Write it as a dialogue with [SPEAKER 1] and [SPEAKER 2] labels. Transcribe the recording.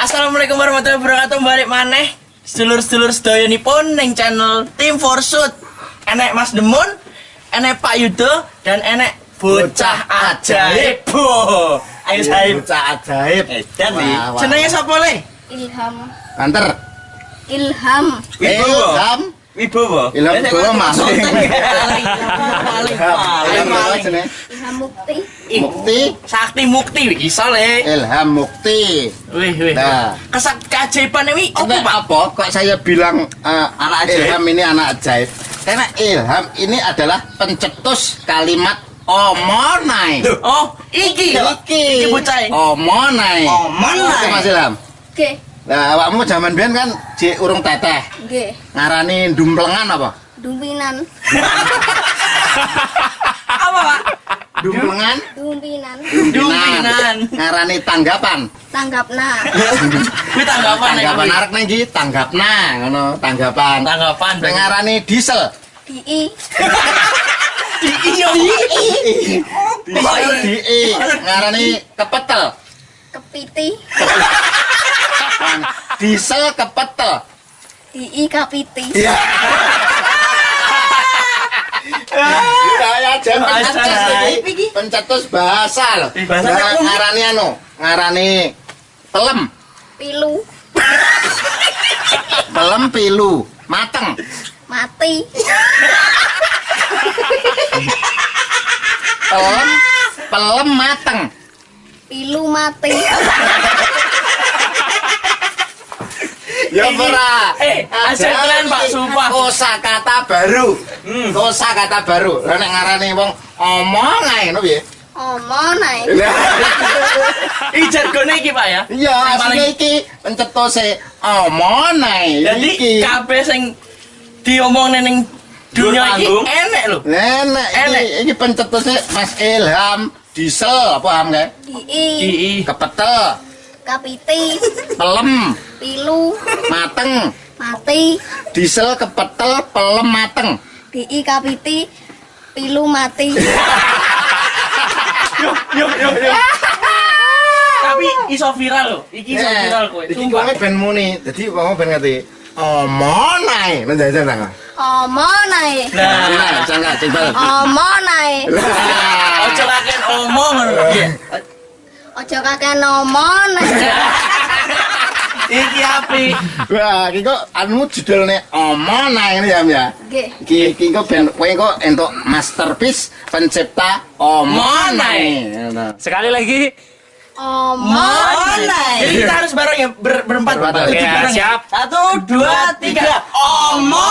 [SPEAKER 1] Assalamualaikum warahmatullahi wabarakatuh balik maneh sedulur-sedulur sedoyonipun ning channel Tim Forsut enek Mas Demun enek Pak Yudo dan enek bocah ajaib Boh. ayo saya
[SPEAKER 2] Bocah ajaib. Wah, wah.
[SPEAKER 1] jenenge sapa le
[SPEAKER 3] Ilham
[SPEAKER 2] Banter.
[SPEAKER 3] Ilham
[SPEAKER 2] Ilham.
[SPEAKER 1] Wibowo
[SPEAKER 2] Ilham Wibowo maling Ilham
[SPEAKER 3] Mukti
[SPEAKER 2] Mukti.
[SPEAKER 1] Sakti Mukti iso le
[SPEAKER 2] Ilham Mukti.
[SPEAKER 1] wih wih
[SPEAKER 2] Nah.
[SPEAKER 1] kesak keajaiban apa
[SPEAKER 2] Karena
[SPEAKER 1] Pak
[SPEAKER 2] apa? Kok saya bilang eh,
[SPEAKER 1] Anak ajaib.
[SPEAKER 2] Ilham ini anak ajaib? Karena Ilham ini adalah pencetus kalimat omonai.
[SPEAKER 1] oh iki
[SPEAKER 2] Iki.
[SPEAKER 1] iki bocah
[SPEAKER 2] Omonai.
[SPEAKER 1] Omonai.
[SPEAKER 2] Oke, Mas Ilham.
[SPEAKER 3] G
[SPEAKER 2] Nah, awakmu zaman biyen kan J urung teteh.
[SPEAKER 3] G
[SPEAKER 2] Ngarani dumplengan apa?
[SPEAKER 3] Dumpinan
[SPEAKER 1] apa Pak
[SPEAKER 2] Dumplengan.
[SPEAKER 3] Dumpinan
[SPEAKER 1] Dumpinan.
[SPEAKER 2] Ngarani tanggapan.
[SPEAKER 3] Tanggapna
[SPEAKER 1] Kuwi tanggapan nek
[SPEAKER 2] Tanggapan arek nang iki tanggapna ngono, tanggapan.
[SPEAKER 1] Tanggapan
[SPEAKER 2] ngarani diesel.
[SPEAKER 3] DI
[SPEAKER 1] iya
[SPEAKER 2] Diesel DI. Ngarani kepetel.
[SPEAKER 3] Kepiti
[SPEAKER 2] Diesel kepetel.
[SPEAKER 3] DI Kapiti
[SPEAKER 2] Iya. Saya
[SPEAKER 1] Ajaib
[SPEAKER 2] pencetus iki. Pencetus bahasa loh. Ngarani anu, ngarani pelem.
[SPEAKER 3] Pilu
[SPEAKER 2] Pelem pilu, mateng.
[SPEAKER 3] Mati
[SPEAKER 2] Pelem pelem mateng.
[SPEAKER 3] Pilu mati
[SPEAKER 2] Ya
[SPEAKER 1] Ini-
[SPEAKER 2] ora.
[SPEAKER 1] eh, ajaib kalian, Pak, sumpah.
[SPEAKER 2] Kosa kata baru.
[SPEAKER 1] Hmm.
[SPEAKER 2] Kosa kata baru. Lah nek ngarani wong omong ae ngono piye?
[SPEAKER 3] Omonai
[SPEAKER 1] Iki jargone iki Pak ya.
[SPEAKER 2] Iya, asline iki pencetose omong ae.
[SPEAKER 1] Jadi
[SPEAKER 2] iki.
[SPEAKER 1] kabeh sing diomongne ning dunia iki
[SPEAKER 2] panggung.
[SPEAKER 1] enek lho.
[SPEAKER 2] Nenek
[SPEAKER 1] Enek.
[SPEAKER 2] iki pencetuse Mas Ilham diesel paham gak?
[SPEAKER 3] DI
[SPEAKER 1] Ii.
[SPEAKER 2] Kepetel,
[SPEAKER 3] Kapiti
[SPEAKER 2] pelem,
[SPEAKER 3] Pilu
[SPEAKER 2] mateng.
[SPEAKER 3] Mati
[SPEAKER 2] Diesel kepetel, pelem mateng.
[SPEAKER 3] DI Kapiti Pilu mati
[SPEAKER 1] Yo yo yo yo. Tapi iso viral lho. Iki iso
[SPEAKER 2] Eh,
[SPEAKER 1] viral kowe.
[SPEAKER 2] Iki
[SPEAKER 1] Sumpah.
[SPEAKER 2] wonge ben muni. Dadi wong ben ngerti. Omong ae. Nang jajan nang.
[SPEAKER 3] Omonai
[SPEAKER 1] Nah,
[SPEAKER 2] Nah, jangan coba.
[SPEAKER 3] Omonai
[SPEAKER 2] Lah.
[SPEAKER 1] ojo kakek omong ngono. Iya.
[SPEAKER 3] Ojo kakek nomon
[SPEAKER 1] Iki api.
[SPEAKER 2] Wah, iki kok anu judulnya omong ae ngene ya, Mbak.
[SPEAKER 3] G
[SPEAKER 2] Iki iki kok ben kowe kok entuk masterpiece pencipta omong ae. Ngono.
[SPEAKER 4] Sekali lagi.
[SPEAKER 3] Omon
[SPEAKER 1] Jadi kita harus bareng ya ber- berempat. Ya.
[SPEAKER 4] siap.
[SPEAKER 1] Satu, dua, tiga. Omonai.
[SPEAKER 4] Oke.